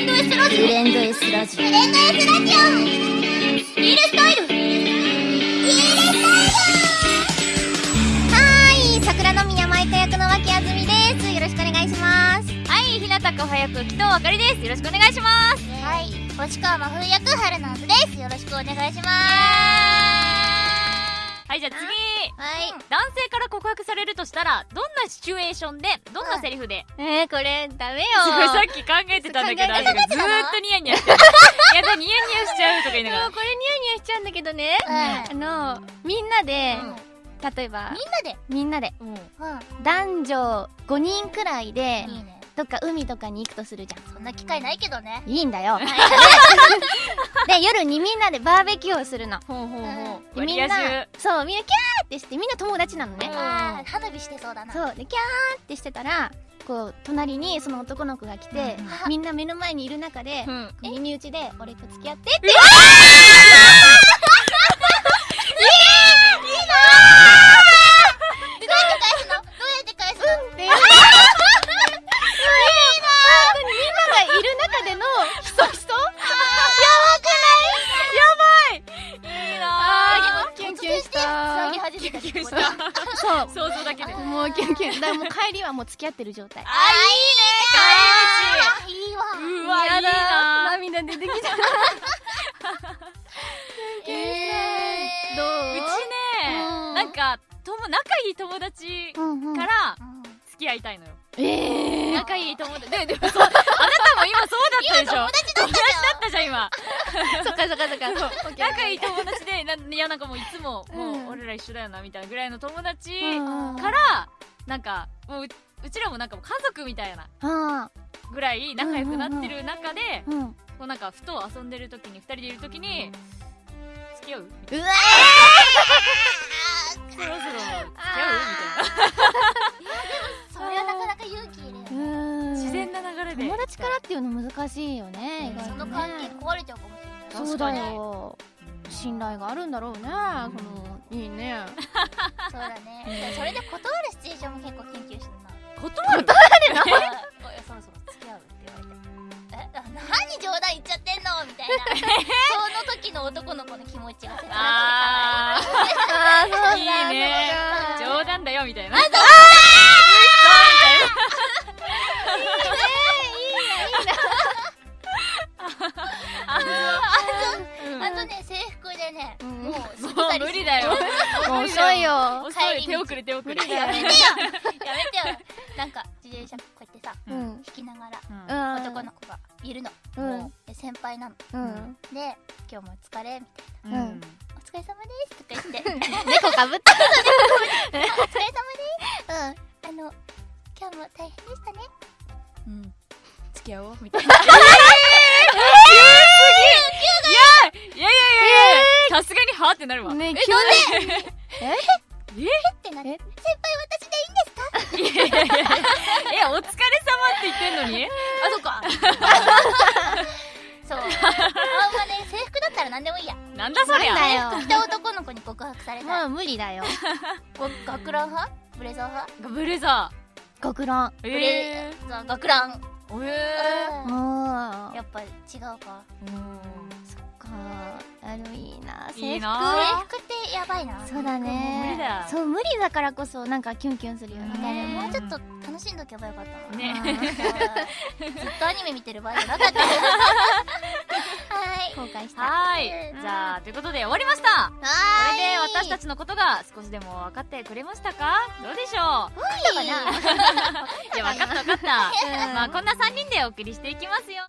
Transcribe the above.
レンド S ラジオ。ブレンド S ラジブレンド S ラジオ。イールスタイルイールスオはーい桜の宮舞香役の脇あずみです。よろしくお願いします。はい、ひなたか早く木戸あかりです。よろしくお願いします。タイルはい星川真冬役春菜図です。よろしくお願いしますはい、じゃあ次。はい。男性から告白されるとしたら、どんなシチュエーションで、どんなセリフで、えー、これダメよ。さっき考えてたんだけど、ずーっとニヤニヤしちゃう。いやだ、ニヤニヤしちゃうとか言いながら。これニヤニヤしちゃうんだけどね、うんあのみんなで、うん。例えばみんなで？みんなで。うん。う男女5人くらいでんいいねどっか海とかに行くとするじゃん。そんな機会ないけどね。いいんだよ。で夜にみんなでバーベキューをするの。ほうほうほう。でみんなそうみんなキャーってしてみんな友達なのね、うん。花火してそうだな。そうでキャーってしてたらこう隣にその男の子が来て、うん。みんな目の前にいる中でうん。耳打ちで「俺と付き合って」って。どうやそう。想像だけで。あもうキュンキュンだからもう帰りはもう付き合ってる状態。ー、いいね、いいわ。帰り道。うわ、いいな。ぁ。涙出てきた。えーどう？うちね、うん。なんか、とも、仲いい友達からうん付き合いたいのよ。ええ仲いい友達。で、でもそう、ったでしょ友達だったじゃん今。そっかそっかそっか。そう。仲いい友達で、ないや、なんかもういつも、もう俺ら一緒だよな、みたいなぐらいの友達うん。から、なんか、もうう、うちらもなんか家族みたいなあぐらい仲良くなってる中で、こうなんか、ふと遊んでる時に、二人でいる時に、付き合ううわな。そろそろ、付き合うみたいな。流れで。友達からっていうの難しいよね意外とね。その関係壊れちゃうかもしれない。そうだよ。信頼があるんだろうねそのいいね。そうだね。それで断るシチュエーションも結構研究してる？な断るあおいそろそろ付き合うって言われてえ？あ何冗談言っちゃってんの？みたいな。その時の男の子の気持ちがあもう遅いよ。遅い。手遅れ手遅れ。やめてよ。やめてよ。なんか自転車こうやってさうん。引きながらうん。うん男の子がいるの、うん。で先輩なの。うん。で今日もお疲れみたいな。お疲れ様ですとか言って。猫かぶった お疲れ様です。うん。あの今日も大変でしたね。うん。付き合おうみたいな。いやいやいやいやさすがにはってなるわ。ねえなんで？のに？あそっか。そう。あんまね制服だったら何でもいいや。なんだそりゃ。なんだよ。着た男の子に告白されたら。もう無理だよ。ご学ラン派？ブレザー派？ブレザー。ブえレザー。学ラン。ー。えうん。もうやっぱ違うか。そっか。あのいいな制服いいな。制服。ってやばいな。そうだね。無理だよ。そう無理だからこそなんかキュンキュンするよね。ねもうちょっと楽しんどけばよかったな。ね。う んずっとアニメ見てる場合じゃなかった。はい。後悔した。はーい。うん。じゃあ、ということで終わりました。こはれで私たちのことが少しでも分かってくれましたか？どうでしょう？いいかな？いや、分かった分かった。まあ、こんな3人でお送りしていきますよ。